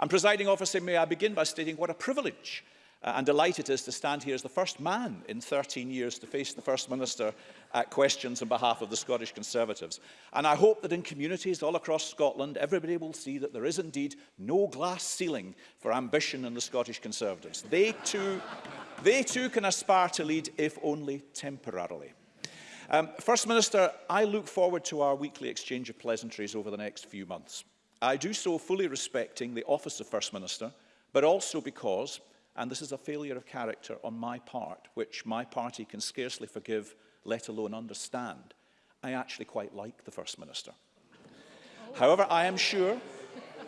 And presiding officer, may I begin by stating what a privilege Uh, and delighted is to stand here as the first man in 13 years to face the First Minister at questions on behalf of the Scottish Conservatives. And I hope that in communities all across Scotland, everybody will see that there is indeed no glass ceiling for ambition in the Scottish Conservatives. They too, they too can aspire to lead, if only temporarily. Um, First Minister, I look forward to our weekly exchange of pleasantries over the next few months. I do so fully respecting the office of First Minister, but also because And this is a failure of character on my part, which my party can scarcely forgive, let alone understand. I actually quite like the First Minister. However, I am sure,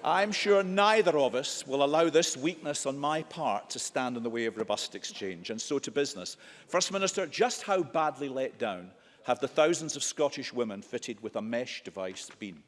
I am sure neither of us will allow this weakness on my part to stand in the way of robust exchange. And so to business. First Minister, just how badly let down have the thousands of Scottish women fitted with a mesh device been?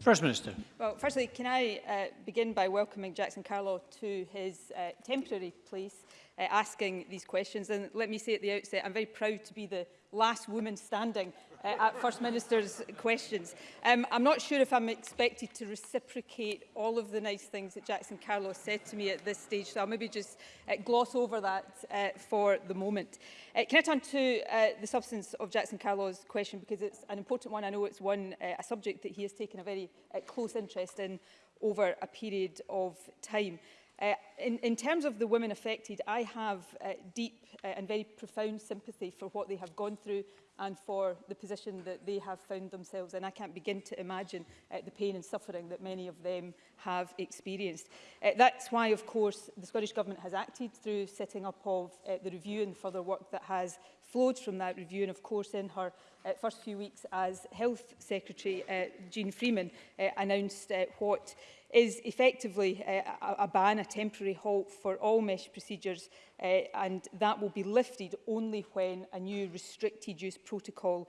First Minister. Well, firstly, can I uh, begin by welcoming Jackson Carlow to his uh, temporary place, uh, asking these questions. And let me say at the outset, I'm very proud to be the last woman standing uh, at First Minister's questions. Um, I'm not sure if I'm expected to reciprocate all of the nice things that Jackson Carlos said to me at this stage, so I'll maybe just uh, gloss over that uh, for the moment. Uh, can I turn to uh, the substance of Jackson Carlos' question, because it's an important one. I know it's one, uh, a subject that he has taken a very uh, close interest in over a period of time. Uh, in, in terms of the women affected, I have uh, deep uh, and very profound sympathy for what they have gone through and for the position that they have found themselves in. I can't begin to imagine uh, the pain and suffering that many of them have experienced. Uh, that's why, of course, the Scottish Government has acted through setting up of uh, the review and further work that has flowed from that review. And, of course, in her uh, first few weeks as Health Secretary, uh, Jean Freeman uh, announced uh, what is effectively uh, a, a ban, a temporary halt for all mesh procedures uh, and that will be lifted only when a new restricted use protocol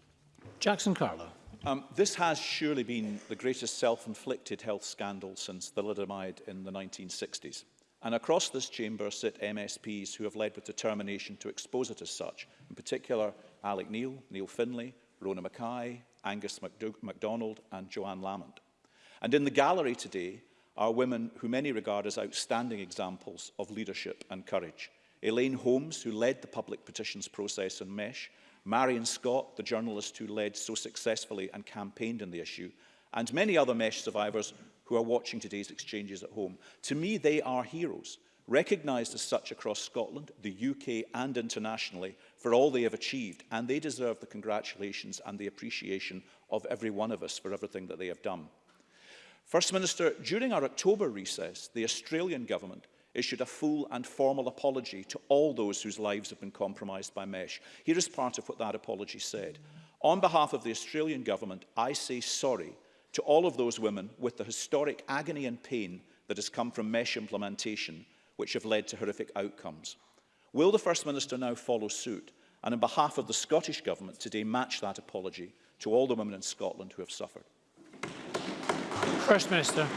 Jackson Carlow. Um, this has surely been the greatest self-inflicted health scandal since thalidomide in the 1960s. And across this chamber sit MSPs who have led with determination to expose it as such, in particular Alec Neil, Neil Finlay, Rona Mackay, Angus McDo MacDonald and Joanne Lamont. And in the gallery today are women who many regard as outstanding examples of leadership and courage. Elaine Holmes, who led the public petitions process on MESH, Marion Scott, the journalist who led so successfully and campaigned on the issue, and many other MESH survivors who are watching today's exchanges at home. To me, they are heroes, recognised as such across Scotland, the UK and internationally for all they have achieved, and they deserve the congratulations and the appreciation of every one of us for everything that they have done. First Minister, during our October recess, the Australian government issued a full and formal apology to all those whose lives have been compromised by MESH. Here is part of what that apology said. On behalf of the Australian government, I say sorry to all of those women with the historic agony and pain that has come from MESH implementation, which have led to horrific outcomes. Will the First Minister now follow suit and on behalf of the Scottish Government today match that apology to all the women in Scotland who have suffered? First Minister.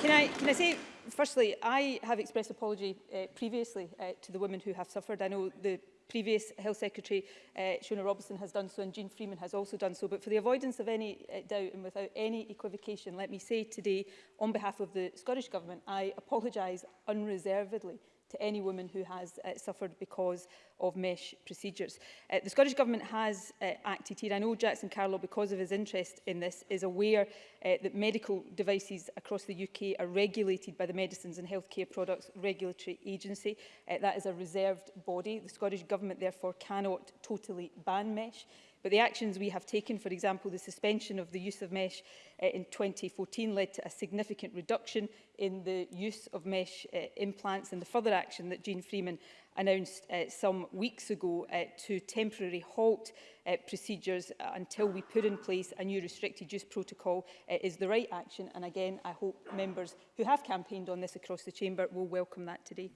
Can I, can I say firstly, I have expressed apology uh, previously uh, to the women who have suffered. I know the previous Health Secretary, uh, Shona Robertson, has done so and Jean Freeman has also done so. But for the avoidance of any uh, doubt and without any equivocation, let me say today, on behalf of the Scottish Government, I apologise unreservedly to any woman who has uh, suffered because of mesh procedures. Uh, the Scottish Government has uh, acted here. I know Jackson Carlo, because of his interest in this, is aware uh, that medical devices across the UK are regulated by the Medicines and Healthcare Products Regulatory Agency. Uh, that is a reserved body. The Scottish Government, therefore, cannot totally ban mesh. But the actions we have taken, for example, the suspension of the use of mesh uh, in 2014 led to a significant reduction in the use of mesh uh, implants and the further action that Jean Freeman announced uh, some weeks ago uh, to temporary halt uh, procedures until we put in place a new restricted use protocol uh, is the right action. And again, I hope members who have campaigned on this across the chamber will welcome that today.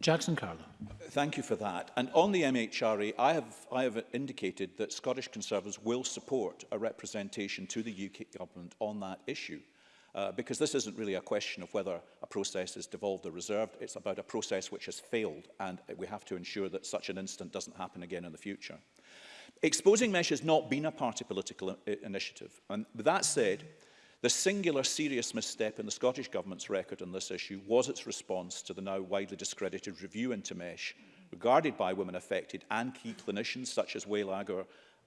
Jackson Carlo. Thank you for that. And on the MHRA, e, I have, I have indicated that Scottish Conservatives will support a representation to the UK government on that issue. Uh, because this isn't really a question of whether a process is devolved or reserved, it's about a process which has failed and we have to ensure that such an incident doesn't happen again in the future. Exposing mesh has not been a party political initiative. And with that said, The singular serious misstep in the Scottish Government's record on this issue was its response to the now widely discredited review into MESH, regarded by women affected and key clinicians such as Waylager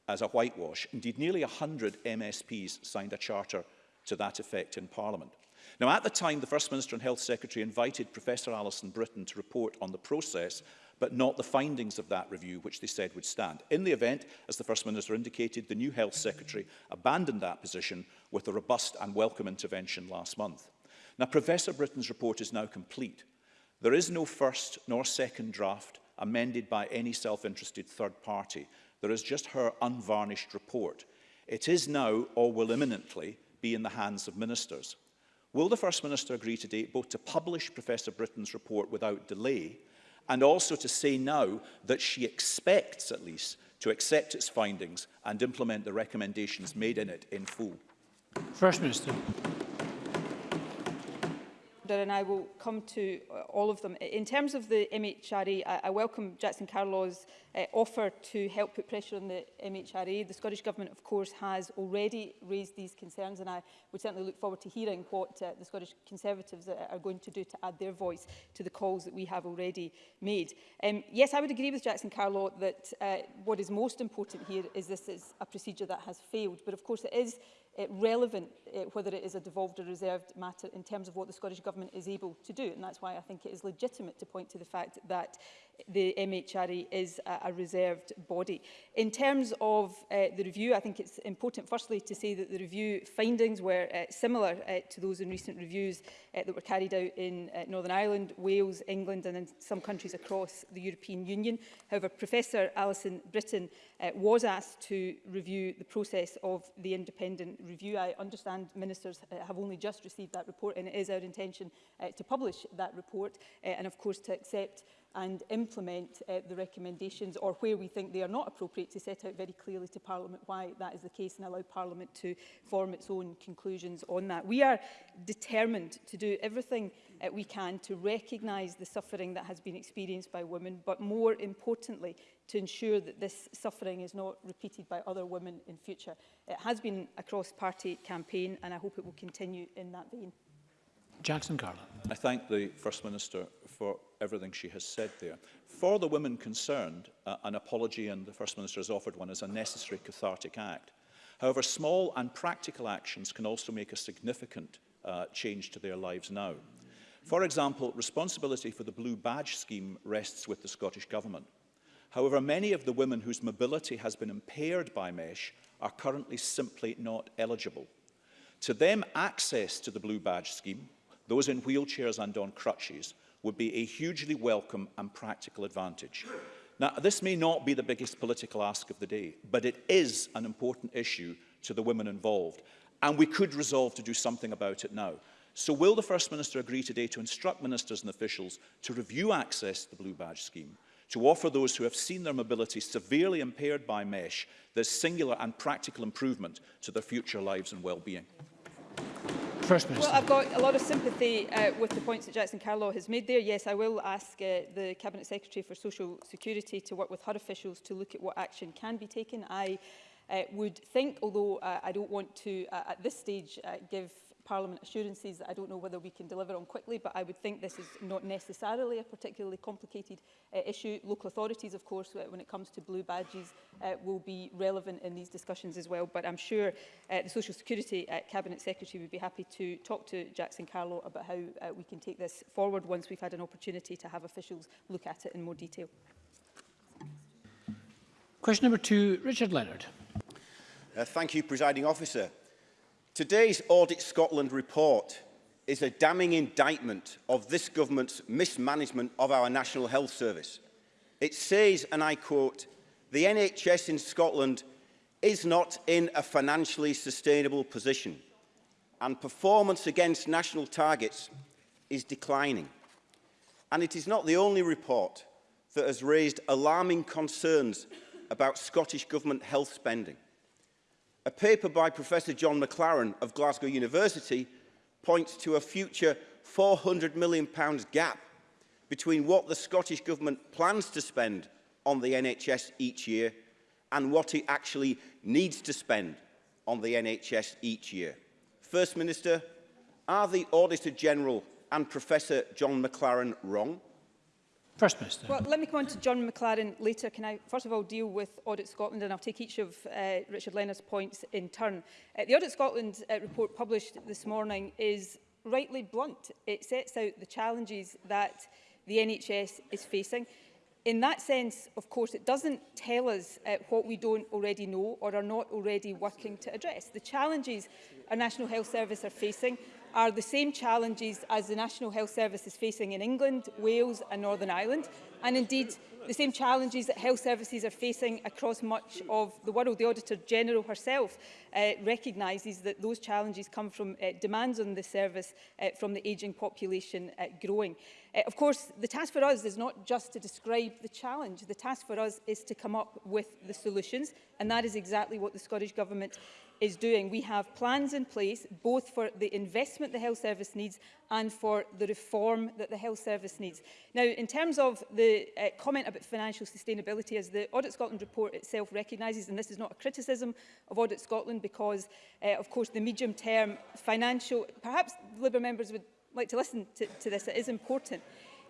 as a whitewash. Indeed, nearly 100 MSPs signed a charter to that effect in Parliament. Now, at the time, the First Minister and Health Secretary invited Professor Alison Britton to report on the process, but not the findings of that review, which they said would stand. In the event, as the First Minister indicated, the new Health Secretary abandoned that position with a robust and welcome intervention last month. Now, Professor Britton's report is now complete. There is no first nor second draft amended by any self-interested third party. There is just her unvarnished report. It is now, or will imminently, be in the hands of ministers. Will the First Minister agree today both to publish Professor Britton's report without delay and also to say now that she expects, at least, to accept its findings and implement the recommendations made in it in full? First Minister order and I will come to uh, all of them. In terms of the MHRA, e, I, I welcome Jackson Carlaw's uh, offer to help put pressure on the MHRA. E. The Scottish Government, of course, has already raised these concerns and I would certainly look forward to hearing what uh, the Scottish Conservatives uh, are going to do to add their voice to the calls that we have already made. Um, yes, I would agree with Jackson Carlaw that uh, what is most important here is this is a procedure that has failed. But of course, it is uh, relevant, uh, whether it is a devolved or reserved matter in terms of what the Scottish Government is able to do. And that's why I think it is legitimate to point to the fact that the MHRA e is a, a reserved body. In terms of uh, the review, I think it's important firstly to say that the review findings were uh, similar uh, to those in recent reviews uh, that were carried out in uh, Northern Ireland, Wales, England and in some countries across the European Union. However, Professor Alison Britton uh, was asked to review the process of the independent review. I understand ministers uh, have only just received that report and it is our intention uh, to publish that report uh, and of course to accept and implement uh, the recommendations or where we think they are not appropriate to set out very clearly to Parliament why that is the case and allow Parliament to form its own conclusions on that. We are determined to do everything uh, we can to recognise the suffering that has been experienced by women but more importantly to ensure that this suffering is not repeated by other women in future. It has been a cross-party campaign and I hope it will continue in that vein. Jackson Garland. I thank the First Minister for everything she has said there. For the women concerned, uh, an apology, and the First Minister has offered one, is a necessary cathartic act. However, small and practical actions can also make a significant uh, change to their lives now. For example, responsibility for the Blue Badge scheme rests with the Scottish Government. However, many of the women whose mobility has been impaired by MESH are currently simply not eligible. To them, access to the Blue Badge scheme, those in wheelchairs and on crutches, would be a hugely welcome and practical advantage. Now, this may not be the biggest political ask of the day, but it is an important issue to the women involved, and we could resolve to do something about it now. So will the First Minister agree today to instruct ministers and officials to review access to the Blue Badge scheme to offer those who have seen their mobility severely impaired by mesh this singular and practical improvement to their future lives and well-being. First Minister. Well, I've got a lot of sympathy uh, with the points that Jackson Carlow has made there. Yes, I will ask uh, the Cabinet Secretary for Social Security to work with her officials to look at what action can be taken. I uh, would think, although uh, I don't want to uh, at this stage uh, give Parliament assurances that I don't know whether we can deliver on quickly, but I would think this is not necessarily a particularly complicated uh, issue. Local authorities, of course, when it comes to blue badges, uh, will be relevant in these discussions as well. But I'm sure uh, the Social Security uh, Cabinet Secretary would be happy to talk to Jackson Carlo about how uh, we can take this forward once we've had an opportunity to have officials look at it in more detail. Question number two, Richard Leonard. Uh, thank you, Presiding Officer. Today's Audit Scotland report is a damning indictment of this government's mismanagement of our National Health Service. It says, and I quote, the NHS in Scotland is not in a financially sustainable position and performance against national targets is declining. And it is not the only report that has raised alarming concerns about Scottish Government health spending. A paper by Professor John McLaren of Glasgow University points to a future £400 million gap between what the Scottish Government plans to spend on the NHS each year and what it actually needs to spend on the NHS each year. First Minister, are the Auditor General and Professor John McLaren wrong? First Minister. Well, let me come on to John McLaren later. Can I first of all deal with Audit Scotland and I'll take each of uh, Richard Leonard's points in turn. Uh, the Audit Scotland uh, report published this morning is rightly blunt. It sets out the challenges that the NHS is facing. In that sense, of course, it doesn't tell us uh, what we don't already know or are not already working to address. The challenges our National Health Service are facing are the same challenges as the National Health Service is facing in England, Wales and Northern Ireland, and indeed the same challenges that health services are facing across much of the world. The Auditor General herself uh, recognises that those challenges come from uh, demands on the service uh, from the ageing population uh, growing. Uh, of course, the task for us is not just to describe the challenge. The task for us is to come up with the solutions, and that is exactly what the Scottish Government is doing. We have plans in place both for the investment the health service needs and for the reform that the health service needs. Now, in terms of the uh, comment about financial sustainability, as the Audit Scotland report itself recognises, and this is not a criticism of Audit Scotland because, uh, of course, the medium-term financial, perhaps Labour members would like to listen to, to this, it is important.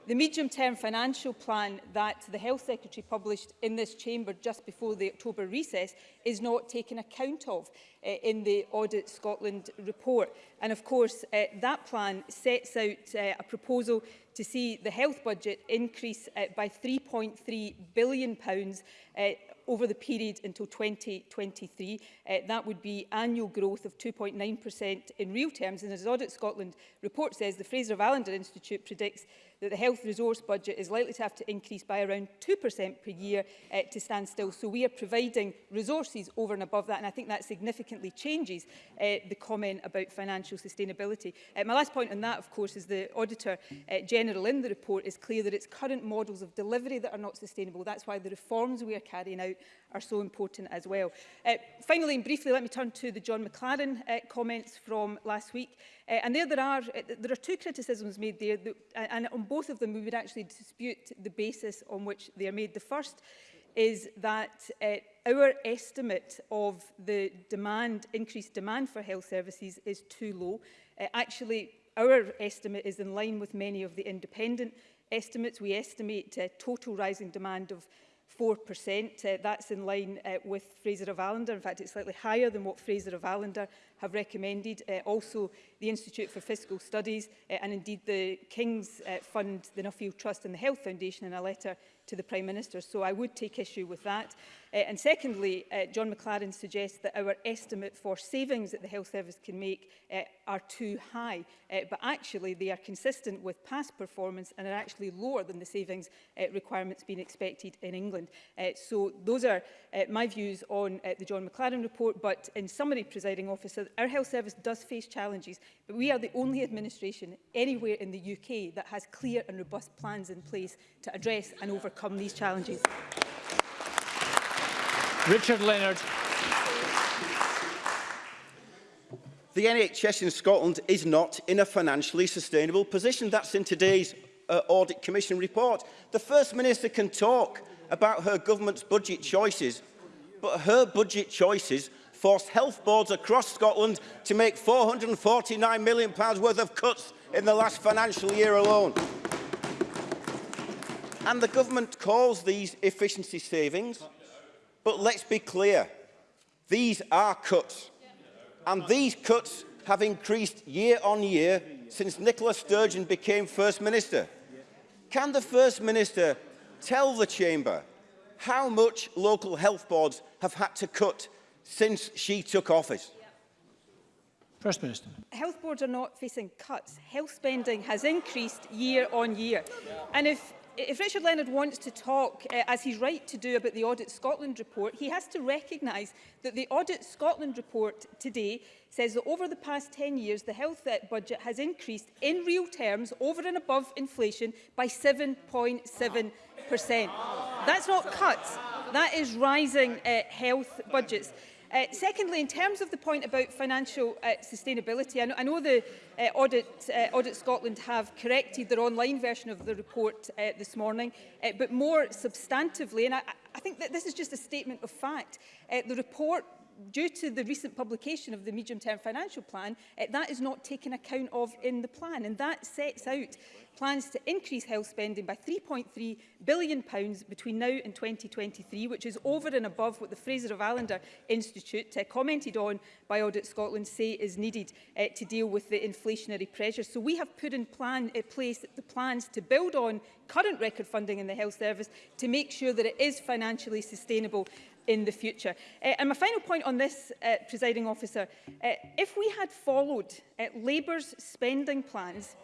The medium-term financial plan that the Health Secretary published in this chamber just before the October recess is not taken account of uh, in the Audit Scotland report. And of course, uh, that plan sets out uh, a proposal to see the health budget increase uh, by £3.3 billion pounds, uh, over the period until 2023. Uh, that would be annual growth of 2.9% in real terms. And as Audit Scotland report says, the Fraser Allender Institute predicts that the health resource budget is likely to have to increase by around 2% per year uh, to stand still. So we are providing resources over and above that, and I think that significantly changes uh, the comment about financial sustainability. Uh, my last point on that, of course, is the Auditor uh, General in the report is clear that it's current models of delivery that are not sustainable. That's why the reforms we are carrying out are so important as well. Uh, finally and briefly, let me turn to the John McLaren uh, comments from last week. Uh, and there, there are uh, there are two criticisms made there, that, and on both of them we would actually dispute the basis on which they are made. The first is that uh, our estimate of the demand, increased demand for health services is too low. Uh, actually, our estimate is in line with many of the independent estimates. We estimate a total rising demand of 4%. Uh, that's in line uh, with Fraser of Allender. In fact, it's slightly higher than what Fraser of Allender have recommended. Uh, also, the Institute for Fiscal Studies uh, and indeed the King's uh, Fund, the Nuffield Trust and the Health Foundation in a letter to the Prime Minister. So I would take issue with that. Uh, and secondly, uh, John McLaren suggests that our estimate for savings that the health service can make uh, are too high, uh, but actually they are consistent with past performance and are actually lower than the savings uh, requirements being expected in England. Uh, so those are uh, my views on uh, the John McLaren report, but in summary, presiding officer, our health service does face challenges, but we are the only administration anywhere in the UK that has clear and robust plans in place to address and overcome these challenges. Richard Leonard. The NHS in Scotland is not in a financially sustainable position. That's in today's uh, Audit Commission report. The First Minister can talk about her government's budget choices, but her budget choices forced health boards across Scotland to make £449 million worth of cuts in the last financial year alone. And the government calls these efficiency savings, But let's be clear, these are cuts. And these cuts have increased year on year since Nicola Sturgeon became First Minister. Can the First Minister tell the Chamber how much local health boards have had to cut since she took office? First Minister. Health boards are not facing cuts. Health spending has increased year on year. And if if Richard Leonard wants to talk, uh, as he's right to do, about the Audit Scotland report, he has to recognise that the Audit Scotland report today says that over the past 10 years, the health eh, budget has increased in real terms over and above inflation by 7.7%. That's not cuts, that is rising uh, health budgets. Uh, secondly, in terms of the point about financial uh, sustainability, I know, I know the uh, Audit, uh, Audit Scotland have corrected their online version of the report uh, this morning, uh, but more substantively, and I, I think that this is just a statement of fact, uh, the report due to the recent publication of the medium-term financial plan, uh, that is not taken account of in the plan. And that sets out plans to increase health spending by £3.3 billion pounds between now and 2023, which is over and above what the Fraser of Allender Institute, uh, commented on by Audit Scotland, say is needed uh, to deal with the inflationary pressure. So we have put in plan, uh, place the plans to build on current record funding in the health service to make sure that it is financially sustainable in the future. Uh, and my final point on this, uh, presiding officer, uh, if we had followed uh, Labour's spending plans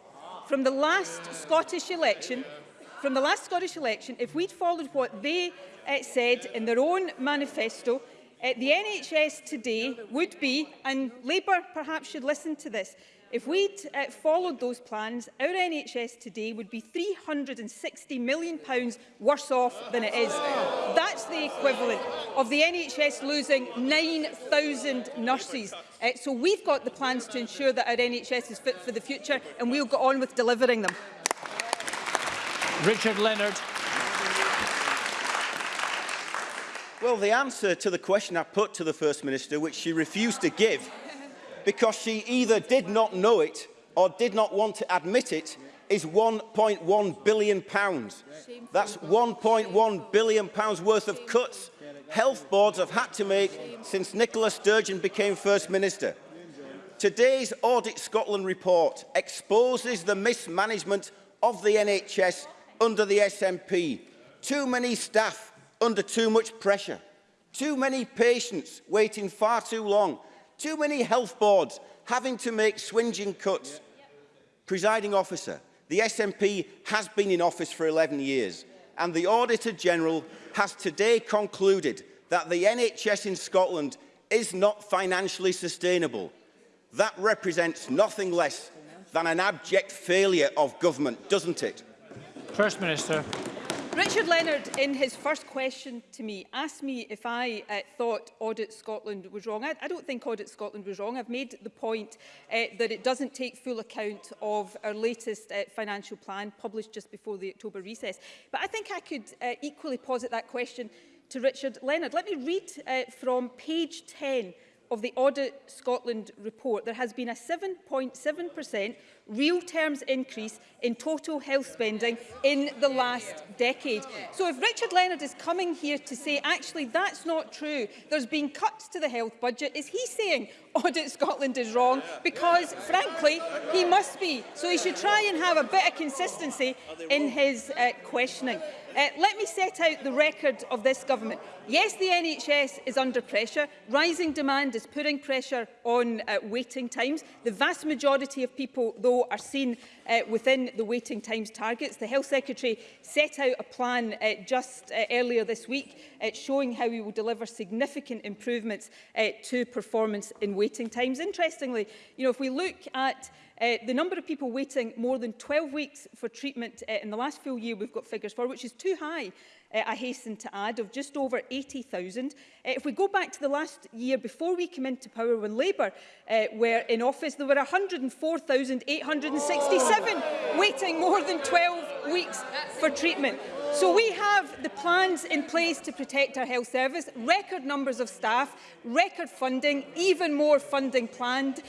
from the last Scottish election, from the last Scottish election, if we'd followed what they uh, said in their own manifesto, uh, the NHS today would be, and Labour perhaps should listen to this, If we'd uh, followed those plans, our NHS today would be £360 million worse off than it is. That's the equivalent of the NHS losing 9,000 nurses. Uh, so we've got the plans to ensure that our NHS is fit for the future and we'll go on with delivering them. Richard Leonard. Well, the answer to the question I put to the First Minister, which she refused to give, because she either did not know it or did not want to admit it is 1.1 billion pounds. That's 1.1 billion pounds worth of cuts health boards have had to make since Nicola Sturgeon became First Minister. Today's Audit Scotland report exposes the mismanagement of the NHS under the SNP. Too many staff under too much pressure. Too many patients waiting far too long Too many health boards having to make swinging cuts. Yeah. Presiding officer, the SNP has been in office for 11 years and the Auditor General has today concluded that the NHS in Scotland is not financially sustainable. That represents nothing less than an abject failure of government, doesn't it? First Minister. Richard Leonard, in his first question to me, asked me if I uh, thought Audit Scotland was wrong. I, I don't think Audit Scotland was wrong. I've made the point uh, that it doesn't take full account of our latest uh, financial plan published just before the October recess. But I think I could uh, equally posit that question to Richard Leonard. Let me read uh, from page 10 of the Audit Scotland report. There has been a 7.7% real terms increase in total health spending in the last decade. So if Richard Leonard is coming here to say, actually, that's not true, there's been cuts to the health budget, is he saying Audit Scotland is wrong? Because, frankly, he must be. So he should try and have a bit of consistency in his uh, questioning. Uh, let me set out the record of this government. Yes, the NHS is under pressure. Rising demand is putting pressure on uh, waiting times. The vast majority of people, though, are seen uh, within the waiting times targets. The Health Secretary set out a plan uh, just uh, earlier this week uh, showing how we will deliver significant improvements uh, to performance in waiting times. Interestingly, you know, if we look at Uh, the number of people waiting more than 12 weeks for treatment uh, in the last full year we've got figures for, which is too high uh, I hasten to add, of just over 80,000. Uh, if we go back to the last year before we came into power when Labour uh, were in office, there were 104,867 oh. waiting more than 12 weeks for treatment. So we have the plans in place to protect our health service, record numbers of staff, record funding, even more funding planned,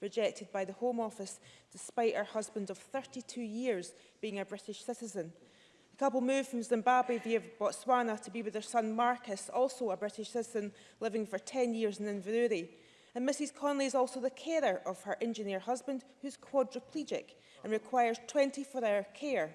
rejected by the Home Office despite her husband of 32 years being a British citizen. The couple moved from Zimbabwe via Botswana to be with their son Marcus, also a British citizen living for 10 years in Inverurie. And Mrs Conley is also the carer of her engineer husband, who is quadriplegic and requires 24-hour care.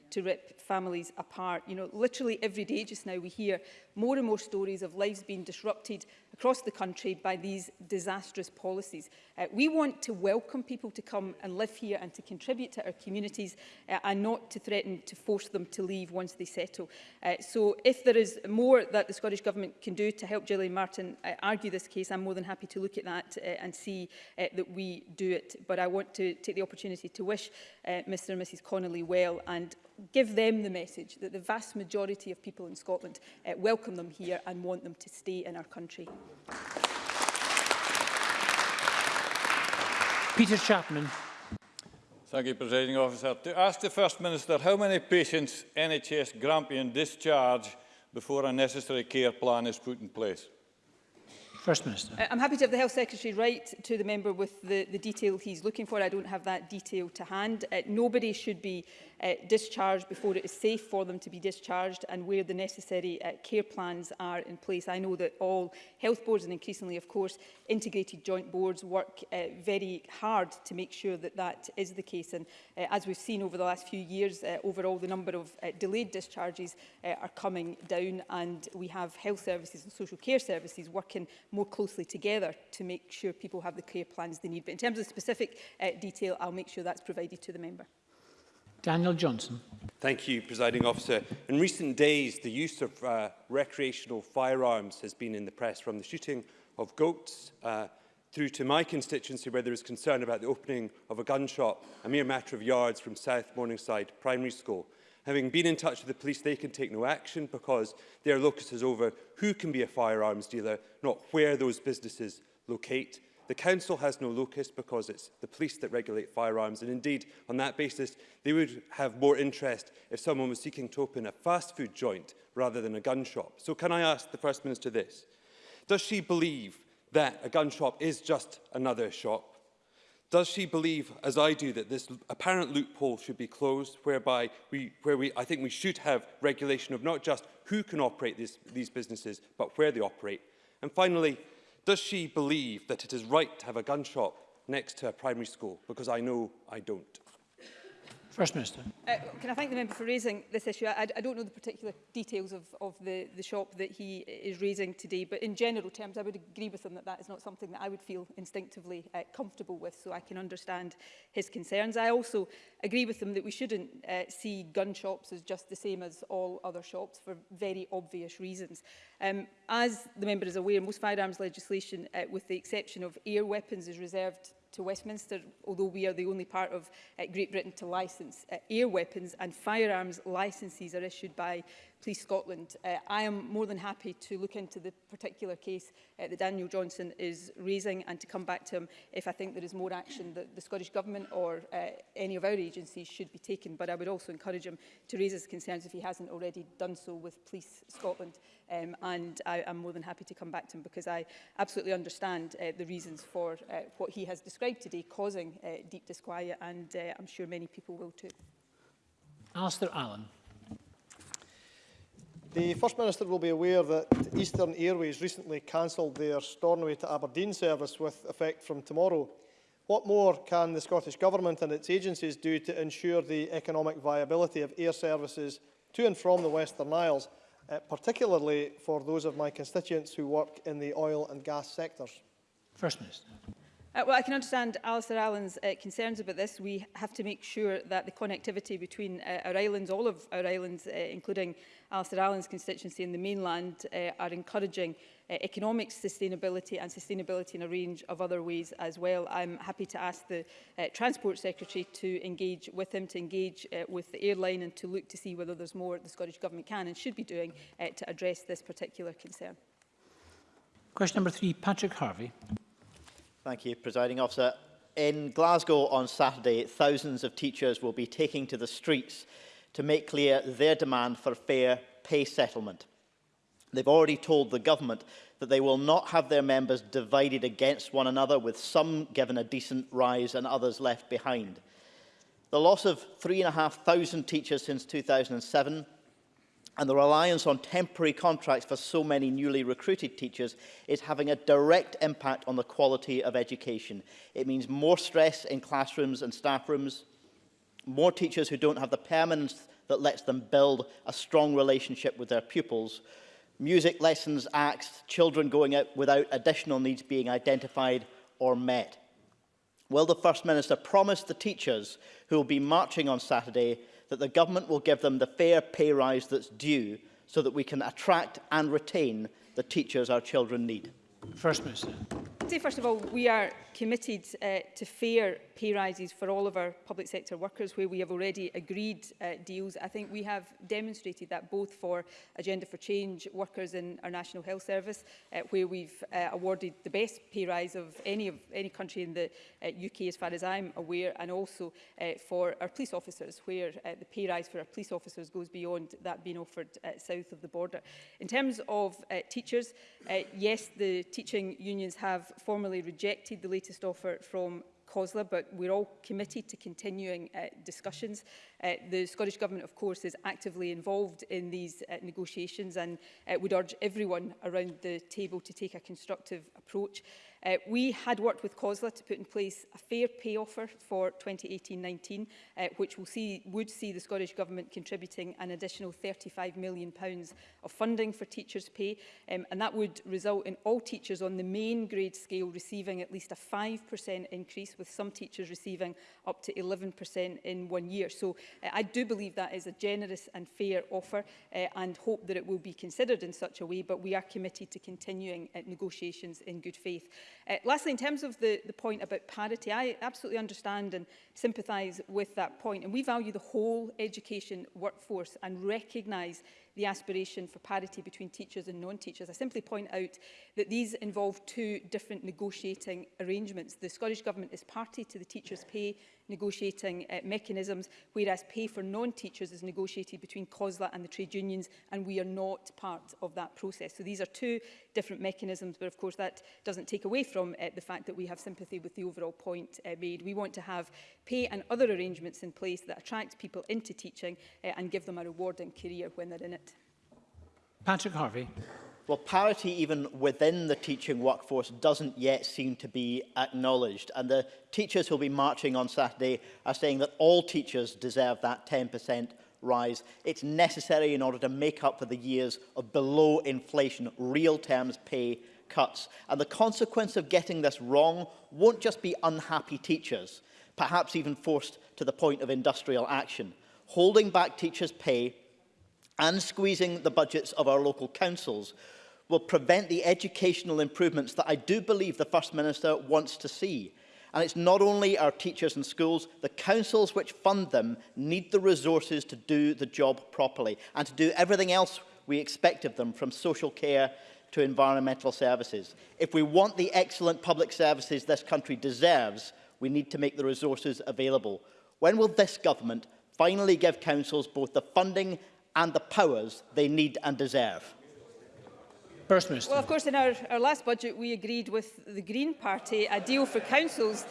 to rip families apart. You know, literally every day just now we hear more and more stories of lives being disrupted across the country by these disastrous policies. Uh, we want to welcome people to come and live here and to contribute to our communities uh, and not to threaten to force them to leave once they settle. Uh, so if there is more that the Scottish Government can do to help Gillian Martin uh, argue this case, I'm more than happy to look at that uh, and see uh, that we do it. But I want to take the opportunity to wish uh, Mr and Mrs Connolly well and give them the message that the vast majority of people in Scotland uh, welcome them here and want them to stay in our country. Peter Chapman. Thank you, Presiding Officer. To ask the First Minister how many patients NHS Grampian discharge before a necessary care plan is put in place. First Minister. Uh, I'm happy to have the Health Secretary write to the member with the, the detail he's looking for. I don't have that detail to hand. Uh, nobody should be uh, discharged before it is safe for them to be discharged and where the necessary uh, care plans are in place. I know that all health boards and increasingly, of course, integrated joint boards work uh, very hard to make sure that that is the case. And uh, as we've seen over the last few years, uh, overall, the number of uh, delayed discharges uh, are coming down and we have health services and social care services working more closely together to make sure people have the care plans they need. But in terms of specific uh, detail, I'll make sure that's provided to the member. Daniel Johnson. Thank you, Presiding Officer. In recent days, the use of uh, recreational firearms has been in the press from the shooting of goats uh, through to my constituency where there is concern about the opening of a gun shop a mere matter of yards from South Morningside Primary School. Having been in touch with the police, they can take no action because their locus is over who can be a firearms dealer, not where those businesses locate. The council has no locus because it's the police that regulate firearms and indeed on that basis they would have more interest if someone was seeking to open a fast food joint rather than a gun shop. So can I ask the First Minister this? Does she believe that a gun shop is just another shop? Does she believe, as I do, that this apparent loophole should be closed, whereby we, where we, I think we should have regulation of not just who can operate this, these businesses, but where they operate? And finally, Does she believe that it is right to have a gun shop next to a primary school? Because I know I don't. First Minister. Uh, can I thank the member for raising this issue? I, I don't know the particular details of, of the, the shop that he is raising today, but in general terms, I would agree with him that that is not something that I would feel instinctively uh, comfortable with, so I can understand his concerns. I also agree with him that we shouldn't uh, see gun shops as just the same as all other shops for very obvious reasons. Um, as the member is aware, most firearms legislation, uh, with the exception of air weapons, is reserved to Westminster, although we are the only part of uh, Great Britain to license uh, air weapons and firearms licences are issued by Police Scotland. Uh, I am more than happy to look into the particular case uh, that Daniel Johnson is raising and to come back to him if I think there is more action that the Scottish Government or uh, any of our agencies should be taken. But I would also encourage him to raise his concerns if he hasn't already done so with Police Scotland. Um, and I am more than happy to come back to him because I absolutely understand uh, the reasons for uh, what he has described today causing uh, deep disquiet and uh, I'm sure many people will too. Alistair Allen. The First Minister will be aware that Eastern Airways recently cancelled their Stornoway to Aberdeen service with effect from tomorrow. What more can the Scottish Government and its agencies do to ensure the economic viability of air services to and from the Western Isles, uh, particularly for those of my constituents who work in the oil and gas sectors? First Minister. Uh, well, I can understand Alistair Allen's uh, concerns about this. We have to make sure that the connectivity between uh, our islands, all of our islands, uh, including Alistair Allen's constituency in the mainland, uh, are encouraging uh, economic sustainability and sustainability in a range of other ways as well. I'm happy to ask the uh, Transport Secretary to engage with him, to engage uh, with the airline and to look to see whether there's more the Scottish Government can and should be doing uh, to address this particular concern. Question number three, Patrick Harvey. Thank you, Presiding Officer. In Glasgow on Saturday, thousands of teachers will be taking to the streets to make clear their demand for fair pay settlement. They've already told the government that they will not have their members divided against one another, with some given a decent rise and others left behind. The loss of 3,500 teachers since 2007 and the reliance on temporary contracts for so many newly recruited teachers is having a direct impact on the quality of education. It means more stress in classrooms and staff rooms, more teachers who don't have the permanence that lets them build a strong relationship with their pupils, music lessons, acts, children going out without additional needs being identified or met. Will the First Minister promise the teachers who will be marching on Saturday that the government will give them the fair pay rise that's due so that we can attract and retain the teachers our children need? First Minister say, first of all, we are committed uh, to fair pay rises for all of our public sector workers where we have already agreed uh, deals. I think we have demonstrated that both for Agenda for Change workers in our National Health Service, uh, where we've uh, awarded the best pay rise of any, of any country in the uh, UK, as far as I'm aware, and also uh, for our police officers, where uh, the pay rise for our police officers goes beyond that being offered uh, south of the border. In terms of uh, teachers, uh, yes, the teaching unions have formally rejected the latest offer from COSLA, but we're all committed to continuing uh, discussions Uh, the Scottish Government, of course, is actively involved in these uh, negotiations and uh, would urge everyone around the table to take a constructive approach. Uh, we had worked with COSLA to put in place a fair pay offer for 2018-19, uh, which will see, would see the Scottish Government contributing an additional £35 million pounds of funding for teachers' pay, um, and that would result in all teachers on the main grade scale receiving at least a 5% increase, with some teachers receiving up to 11% in one year. So Uh, I do believe that is a generous and fair offer uh, and hope that it will be considered in such a way, but we are committed to continuing uh, negotiations in good faith. Uh, lastly, in terms of the, the point about parity, I absolutely understand and sympathise with that point, and we value the whole education workforce and recognise the aspiration for parity between teachers and non-teachers. I simply point out that these involve two different negotiating arrangements. The Scottish Government is party to the teachers' pay negotiating uh, mechanisms, whereas pay for non-teachers is negotiated between COSLA and the trade unions, and we are not part of that process. So these are two different mechanisms, but of course that doesn't take away from uh, the fact that we have sympathy with the overall point uh, made. We want to have pay and other arrangements in place that attract people into teaching uh, and give them a rewarding career when they're in it. Patrick Harvey. Well, parity even within the teaching workforce doesn't yet seem to be acknowledged. And the teachers who'll be marching on Saturday are saying that all teachers deserve that 10% rise. It's necessary in order to make up for the years of below inflation, real terms pay cuts. And the consequence of getting this wrong won't just be unhappy teachers, perhaps even forced to the point of industrial action. Holding back teachers' pay and squeezing the budgets of our local councils will prevent the educational improvements that I do believe the First Minister wants to see. And it's not only our teachers and schools, the councils which fund them need the resources to do the job properly and to do everything else we expect of them, from social care to environmental services. If we want the excellent public services this country deserves, we need to make the resources available. When will this government finally give councils both the funding and the powers they need and deserve? First Minister. Well, of course, in our, our last budget, we agreed with the Green Party a deal for councils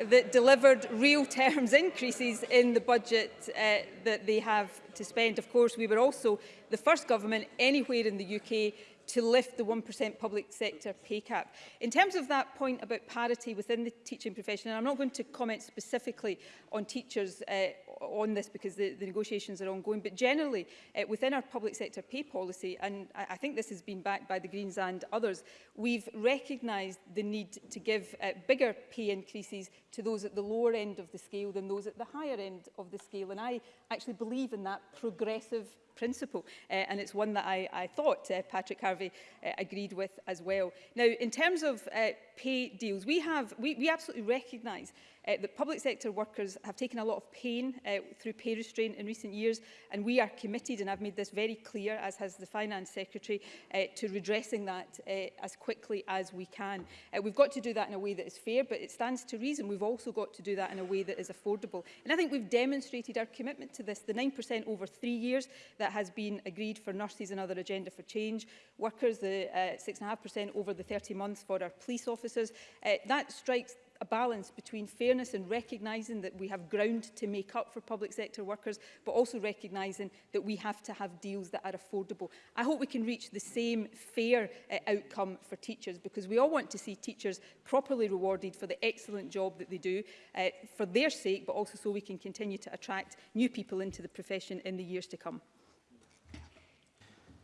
that delivered real terms increases in the budget uh, that they have to spend. Of course, we were also the first government anywhere in the UK to lift the 1% public sector pay cap. In terms of that point about parity within the teaching profession, and I'm not going to comment specifically on teachers uh, on this because the, the negotiations are ongoing, but generally uh, within our public sector pay policy, and I, I think this has been backed by the Greens and others, we've recognised the need to give uh, bigger pay increases to those at the lower end of the scale than those at the higher end of the scale. And I actually believe in that progressive principle. Uh, and it's one that I, I thought uh, Patrick Harvey uh, agreed with as well. Now, in terms of uh, pay deals. We, have, we, we absolutely recognise uh, eh, that public sector workers have taken a lot of pain uh, through pay restraint in recent years and we are committed, and I've made this very clear, as has the Finance Secretary, uh, to redressing that uh, as quickly as we can. Uh, we've got to do that in a way that is fair, but it stands to reason we've also got to do that in a way that is affordable. And I think we've demonstrated our commitment to this. The 9% over three years that has been agreed for nurses and other agenda for change, workers the 6.5% uh, over the 30 months for our police officers, officers. Uh, that strikes a balance between fairness and recognising that we have ground to make up for public sector workers, but also recognising that we have to have deals that are affordable. I hope we can reach the same fair uh, outcome for teachers, because we all want to see teachers properly rewarded for the excellent job that they do, uh, for their sake, but also so we can continue to attract new people into the profession in the years to come.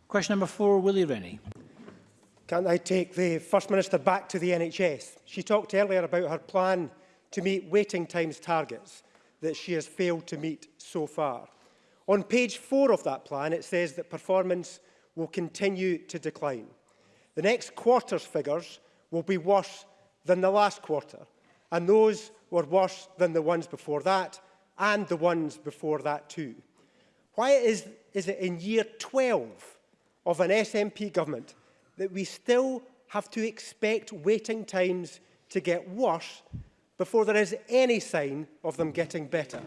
Question number four, Willie Rennie can I take the First Minister back to the NHS? She talked earlier about her plan to meet waiting times targets that she has failed to meet so far. On page four of that plan, it says that performance will continue to decline. The next quarter's figures will be worse than the last quarter, and those were worse than the ones before that, and the ones before that too. Why is, is it in year 12 of an SNP government that we still have to expect waiting times to get worse before there is any sign of them getting better?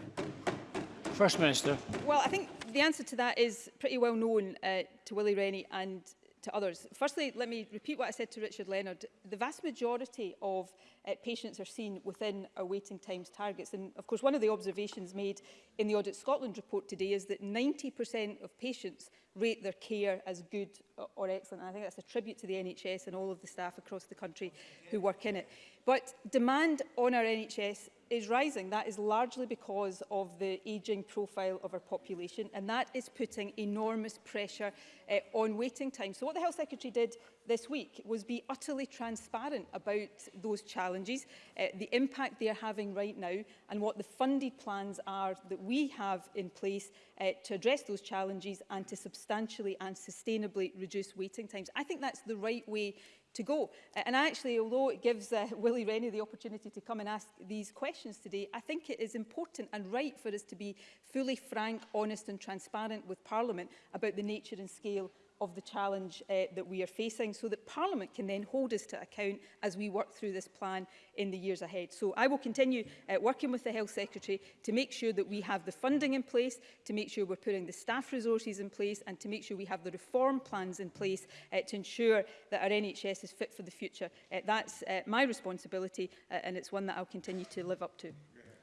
First Minister. Well, I think the answer to that is pretty well known uh, to Willie Rennie and to others. Firstly, let me repeat what I said to Richard Leonard. The vast majority of uh, patients are seen within our waiting times targets. And of course, one of the observations made in the Audit Scotland report today is that 90% of patients rate their care as good or excellent. And I think that's a tribute to the NHS and all of the staff across the country who work in it. But demand on our NHS is rising, that is largely because of the ageing profile of our population, and that is putting enormous pressure uh, on waiting times. So what the Health Secretary did this week was be utterly transparent about those challenges, uh, the impact they are having right now, and what the funded plans are that we have in place uh, to address those challenges and to substantially and sustainably reduce waiting times. I think that's the right way to go. And actually, although it gives uh, Willie Rennie the opportunity to come and ask these questions today, I think it is important and right for us to be fully frank, honest and transparent with Parliament about the nature and scale of the challenge uh, that we are facing so that Parliament can then hold us to account as we work through this plan in the years ahead. So I will continue uh, working with the Health Secretary to make sure that we have the funding in place, to make sure we're putting the staff resources in place and to make sure we have the reform plans in place uh, to ensure that our NHS is fit for the future. Uh, that's uh, my responsibility uh, and it's one that I'll continue to live up to.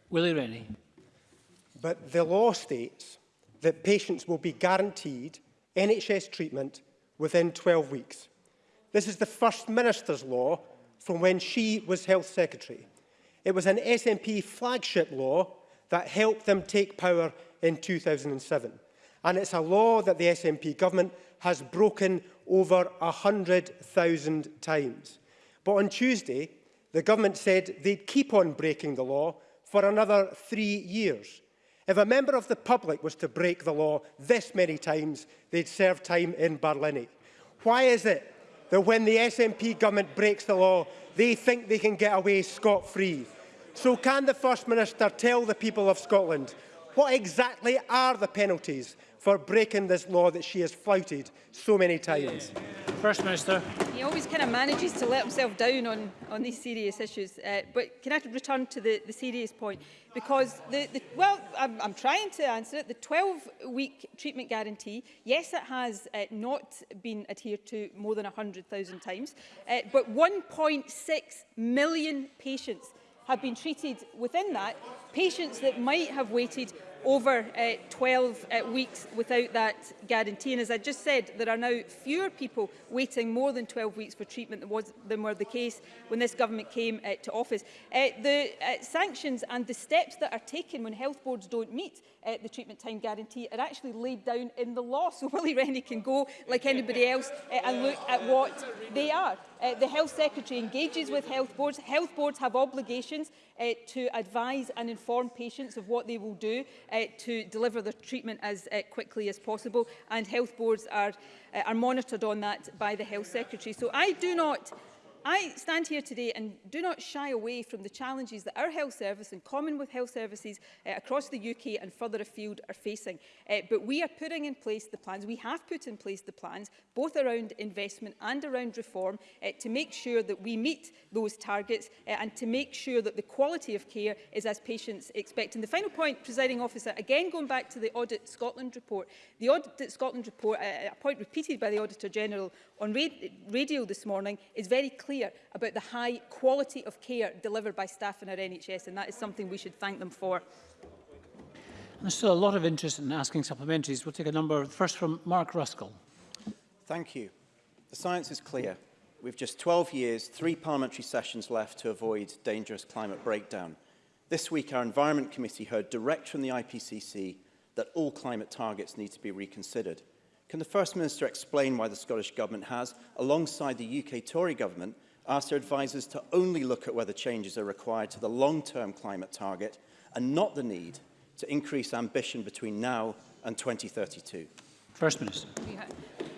Willie Rennie. But the law states that patients will be guaranteed NHS treatment within 12 weeks. This is the First Minister's law from when she was Health Secretary. It was an SNP flagship law that helped them take power in 2007. And it's a law that the SNP government has broken over 100,000 times. But on Tuesday, the government said they'd keep on breaking the law for another three years. If a member of the public was to break the law this many times, they'd serve time in Berlini. Why is it that when the SNP government breaks the law, they think they can get away scot-free? So can the First Minister tell the people of Scotland what exactly are the penalties for breaking this law that she has flouted so many times? Yeah. First Minister. He always kind of manages to let himself down on, on these serious issues. Uh, but can I return to the, the serious point? Because, the, the, well, I'm, I'm trying to answer it. The 12-week treatment guarantee, yes, it has uh, not been adhered to more than 100,000 times, uh, but 1.6 million patients have been treated within that, patients that might have waited over uh, 12 uh, weeks without that guarantee. And as I just said, there are now fewer people waiting more than 12 weeks for treatment than, was, than were the case when this government came uh, to office. Uh, the uh, sanctions and the steps that are taken when health boards don't meet uh, the treatment time guarantee are actually laid down in the law. So Willie Rennie can go, like anybody else, uh, and look at what they are. Uh, the Health Secretary engages with health boards. Health boards have obligations uh, to advise and inform patients of what they will do uh, to deliver their treatment as uh, quickly as possible. And health boards are, uh, are monitored on that by the Health Secretary. So I do not I stand here today and do not shy away from the challenges that our health service, in common with health services uh, across the UK and further afield, are facing. Uh, but we are putting in place the plans, we have put in place the plans, both around investment and around reform, uh, to make sure that we meet those targets uh, and to make sure that the quality of care is as patients expect. And the final point, presiding officer, again going back to the Audit Scotland report. The Audit Scotland report, uh, uh a point repeated by the Auditor General on ra radio this morning, is very clear clear about the high quality of care delivered by staff in our NHS, and that is something we should thank them for. There's still a lot of interest in asking supplementaries. We'll take a number. First from Mark Ruskell. Thank you. The science is clear. We've just 12 years, three parliamentary sessions left to avoid dangerous climate breakdown. This week, our Environment Committee heard direct from the IPCC that all climate targets need to be reconsidered. Can the First Minister explain why the Scottish Government has, alongside the UK Tory Government, asked their advisers to only look at whether changes are required to the long-term climate target and not the need to increase ambition between now and 2032? First Minister.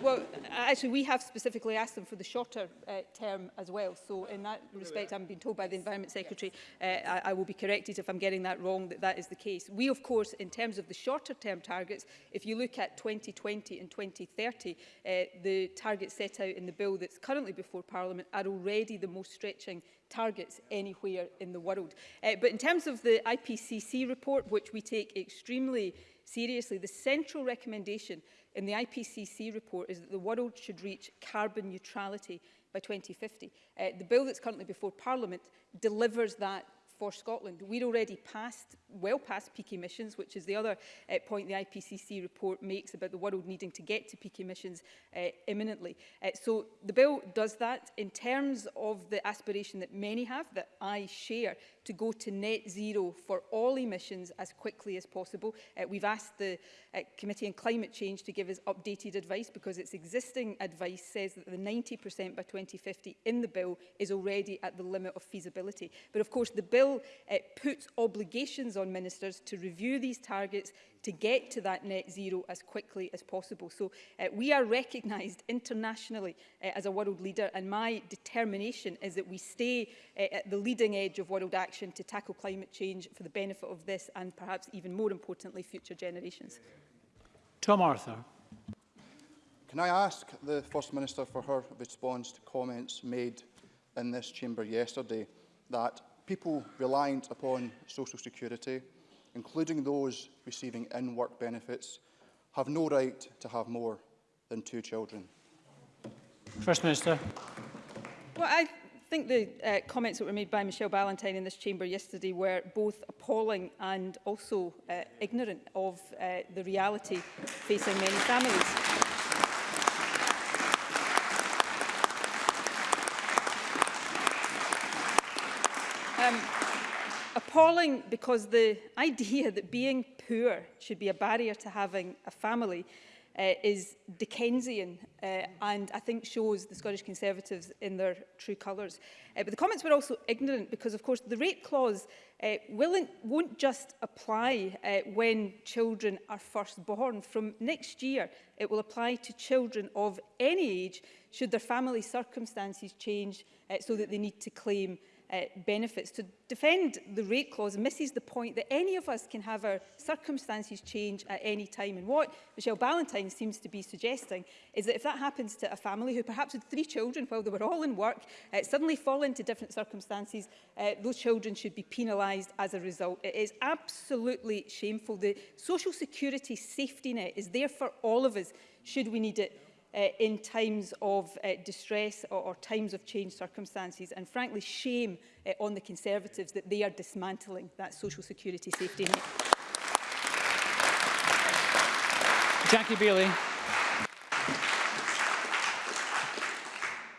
Well, actually, we have specifically asked them for the shorter uh, term as well. So in that respect, I'm being told by the Environment Secretary, uh, I, I will be corrected if I'm getting that wrong, that that is the case. We, of course, in terms of the shorter term targets, if you look at 2020 and 2030, uh, the targets set out in the bill that's currently before Parliament are already the most stretching targets anywhere in the world. Uh, but in terms of the IPCC report, which we take extremely seriously, seriously. The central recommendation in the IPCC report is that the world should reach carbon neutrality by 2050. Uh, the bill that's currently before Parliament delivers that for Scotland. We're already past, well past peak emissions, which is the other uh, point the IPCC report makes about the world needing to get to peak emissions uh, imminently. Uh, so the bill does that in terms of the aspiration that many have, that I share, to go to net zero for all emissions as quickly as possible. Uh, we've asked the uh, Committee on Climate Change to give us updated advice because its existing advice says that the 90% by 2050 in the bill is already at the limit of feasibility. But of course, the bill uh, puts obligations on ministers to review these targets, to get to that net zero as quickly as possible. So uh, we are recognised internationally uh, as a world leader and my determination is that we stay uh, at the leading edge of world action to tackle climate change for the benefit of this and perhaps even more importantly future generations. Tom Arthur. Can I ask the First Minister for her response to comments made in this chamber yesterday that people reliant upon social security including those receiving in-work benefits, have no right to have more than two children. First Minister. Well, I think the uh, comments that were made by Michelle Ballantyne in this chamber yesterday were both appalling and also uh, ignorant of uh, the reality facing many families. Um, appalling because the idea that being poor should be a barrier to having a family uh, is Dickensian uh, and I think shows the Scottish Conservatives in their true colours. Uh, but the comments were also ignorant because, of course, the rape clause uh, will won't just apply uh, when children are first born. From next year, it will apply to children of any age should their family circumstances change uh, so that they need to claim uh, benefits. To defend the rate clause misses the point that any of us can have our circumstances change at any time. And what Michelle Ballantyne seems to be suggesting is that if that happens to a family who perhaps had three children while they were all in work, uh, suddenly fall into different circumstances, uh, those children should be penalised as a result. It is absolutely shameful. The social security safety net is there for all of us should we need it uh, in times of uh, distress or, or times of changed circumstances and frankly shame uh, on the Conservatives that they are dismantling that social security safety net. Jackie Bailey.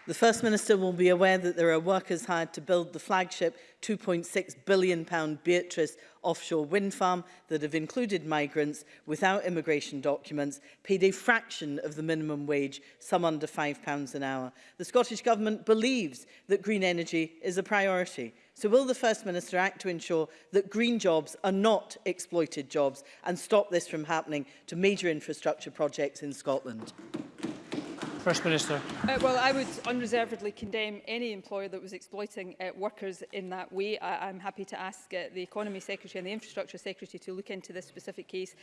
The First Minister will be aware that there are workers hired to build the flagship £2.6 billion Beatrice offshore wind farm that have included migrants without immigration documents, paid a fraction of the minimum wage, some under £5 an hour. The Scottish Government believes that green energy is a priority. So will the First Minister act to ensure that green jobs are not exploited jobs and stop this from happening to major infrastructure projects in Scotland? First Minister. Uh, well, I would unreservedly condemn any employer that was exploiting uh, workers in that way. I I'm happy to ask uh, the Economy Secretary and the Infrastructure Secretary to look into this specific case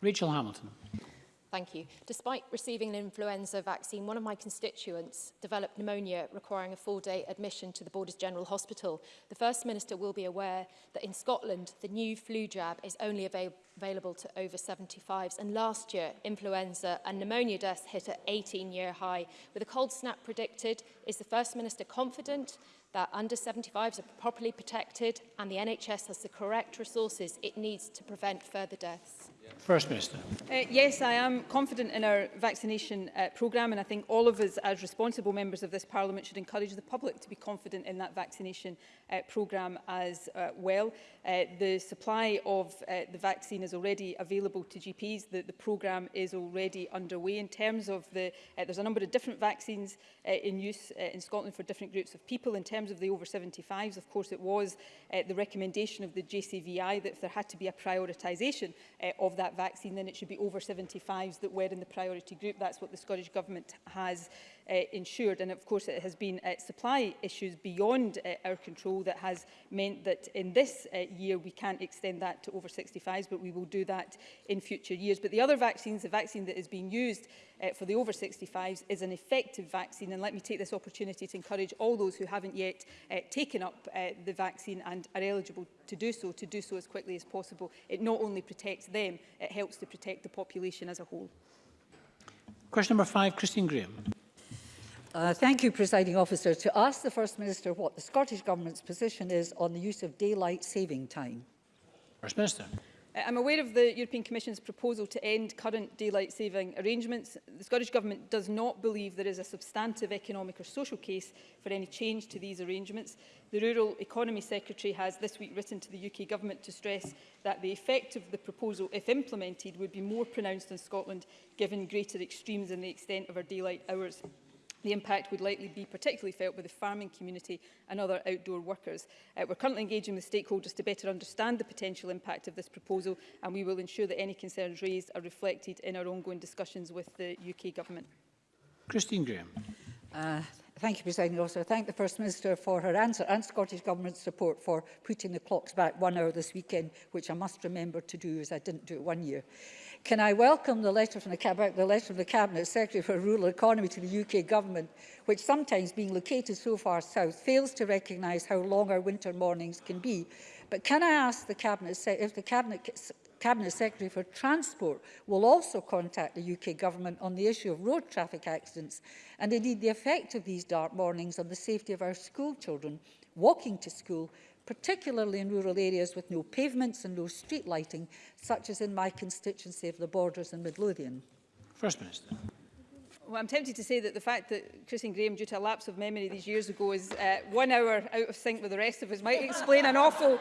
Rachel Hamilton. Thank you. Despite receiving an influenza vaccine, one of my constituents developed pneumonia requiring a four-day admission to the Borders General Hospital. The First Minister will be aware that in Scotland, the new flu jab is only avail available to over 75s. And last year, influenza and pneumonia deaths hit an 18-year high. With a cold snap predicted, is the First Minister confident that under 75s are properly protected and the NHS has the correct resources it needs to prevent further deaths? First Minister. Uh, yes, I am confident in our vaccination uh, programme and I think all of us as responsible members of this Parliament should encourage the public to be confident in that vaccination uh, programme as uh, well. Uh, the supply of uh, the vaccine is already available to GPs. The, the programme is already underway in terms of the, uh, there's a number of different vaccines uh, in use uh, in Scotland for different groups of people. In terms of the over 75s, of course, it was uh, the recommendation of the JCVI that there had to be a prioritisation uh, of that vaccine, then it should be over 75s that were in the priority group. That's what the Scottish Government has uh, ensured And of course, it has been uh, supply issues beyond uh, our control that has meant that in this uh, year we can't extend that to over 65s, but we will do that in future years. But the other vaccines, the vaccine that is being used uh, for the over 65s is an effective vaccine. And let me take this opportunity to encourage all those who haven't yet uh, taken up uh, the vaccine and are eligible to do so, to do so as quickly as possible. It not only protects them, it helps to protect the population as a whole. Question number five, Christine Graham. Uh, thank you, Presiding Officer, to ask the First Minister what the Scottish Government's position is on the use of daylight saving time. First Minister. Uh, I'm aware of the European Commission's proposal to end current daylight saving arrangements. The Scottish Government does not believe there is a substantive economic or social case for any change to these arrangements. The Rural Economy Secretary has this week written to the UK Government to stress that the effect of the proposal, if implemented, would be more pronounced in Scotland, given greater extremes in the extent of our daylight hours. The impact would likely be particularly felt by the farming community and other outdoor workers. Uh, we're currently engaging with stakeholders to better understand the potential impact of this proposal and we will ensure that any concerns raised are reflected in our ongoing discussions with the UK Government. Christine Graham. Uh, Thank you, President Officer. Thank the First Minister for her answer and Scottish Government's support for putting the clocks back one hour this weekend, which I must remember to do as I didn't do it one year. Can I welcome the letter from the, the letter from the Cabinet Secretary for Rural Economy to the UK Government, which sometimes being located so far south fails to recognise how long our winter mornings can be. But can I ask the Cabinet if the Cabinet Cabinet Secretary for Transport will also contact the UK Government on the issue of road traffic accidents and indeed the effect of these dark mornings on the safety of our school children walking to school particularly in rural areas with no pavements and no street lighting, such as in my constituency of the Borders and Midlothian? First Minister. Well, I'm tempted to say that the fact that Chris and Graham, due to a lapse of memory these years ago, is uh, one hour out of sync with the rest of us might explain an awful,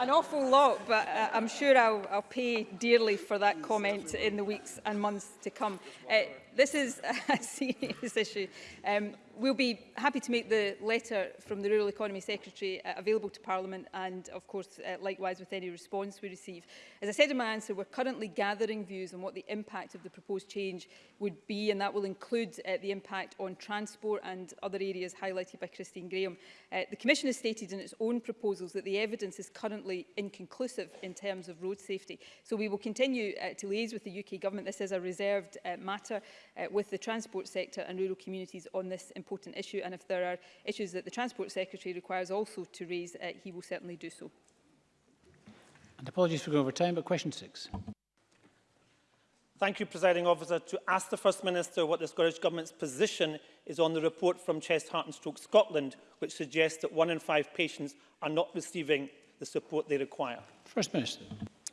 an awful lot, but uh, I'm sure I'll, I'll pay dearly for that comment in the weeks and months to come. Uh, this is a serious issue. Um, we'll be happy to make the letter from the Rural Economy Secretary uh, available to Parliament and, of course, uh, likewise with any response we receive. As I said in my answer, we're currently gathering views on what the impact of the proposed change would be, and that will include uh, the impact on transport and other areas highlighted by Christine Graham. Uh, the Commission has stated in its own proposals that the evidence is currently inconclusive in terms of road safety. So we will continue uh, to liaise with the UK Government. This is a reserved uh, matter uh, with the transport sector and rural communities on this important issue. And if there are issues that the Transport Secretary requires also to raise, uh, he will certainly do so. And apologies for going over time, but question six. Thank you, Presiding Officer. To ask the First Minister what the Scottish Government's position is on the report from Chest, Heart and Stroke Scotland, which suggests that one in five patients are not receiving the support they require. First Minister.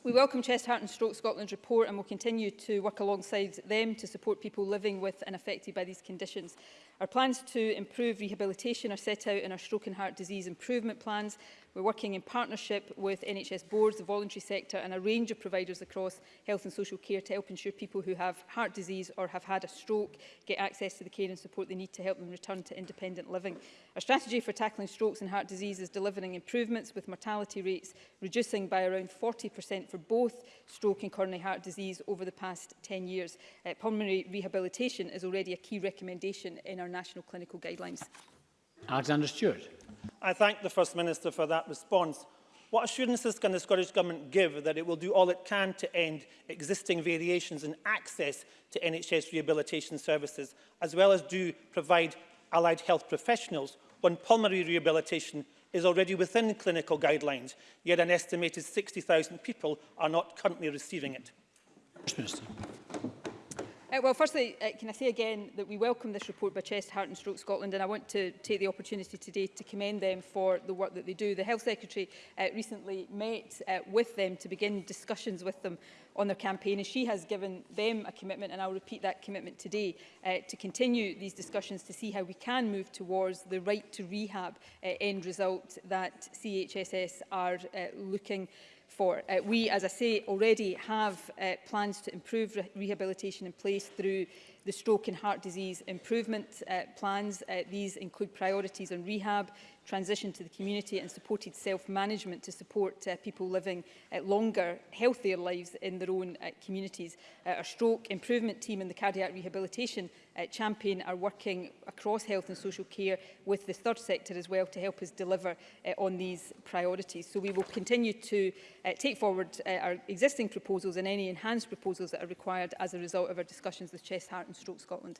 We welcome Chest, Heart and Stroke Scotland's report and will continue to work alongside them to support people living with and affected by these conditions. Our plans to improve rehabilitation are set out in our stroke and heart disease improvement plans We're working in partnership with NHS boards, the voluntary sector and a range of providers across health and social care to help ensure people who have heart disease or have had a stroke get access to the care and support they need to help them return to independent living. Our strategy for tackling strokes and heart disease is delivering improvements with mortality rates reducing by around 40% for both stroke and coronary heart disease over the past 10 years. Uh, pulmonary rehabilitation is already a key recommendation in our national clinical guidelines. Alexander Stewart. I thank the First Minister for that response. What assurances can the Scottish Government give that it will do all it can to end existing variations in access to NHS rehabilitation services, as well as do provide allied health professionals when pulmonary rehabilitation is already within clinical guidelines, yet an estimated 60,000 people are not currently receiving it? Minister. Uh, well, firstly, uh, can I say again that we welcome this report by Chest, Heart and Stroke Scotland, and I want to take the opportunity today to commend them for the work that they do. The Health Secretary uh, recently met uh, with them to begin discussions with them on their campaign, and she has given them a commitment, and I'll repeat that commitment today, uh, to continue these discussions to see how we can move towards the right to rehab uh, end result that CHSS are uh, looking for for. Uh, we, as I say, already have uh, plans to improve re rehabilitation in place through the stroke and heart disease improvement uh, plans. Uh, these include priorities on rehab, transition to the community and supported self-management to support uh, people living uh, longer, healthier lives in their own uh, communities. Uh, our stroke improvement team and the cardiac rehabilitation uh, champion are working across health and social care with the third sector as well to help us deliver uh, on these priorities. So we will continue to uh, take forward uh, our existing proposals and any enhanced proposals that are required as a result of our discussions with Chest Heart and Stroke Scotland.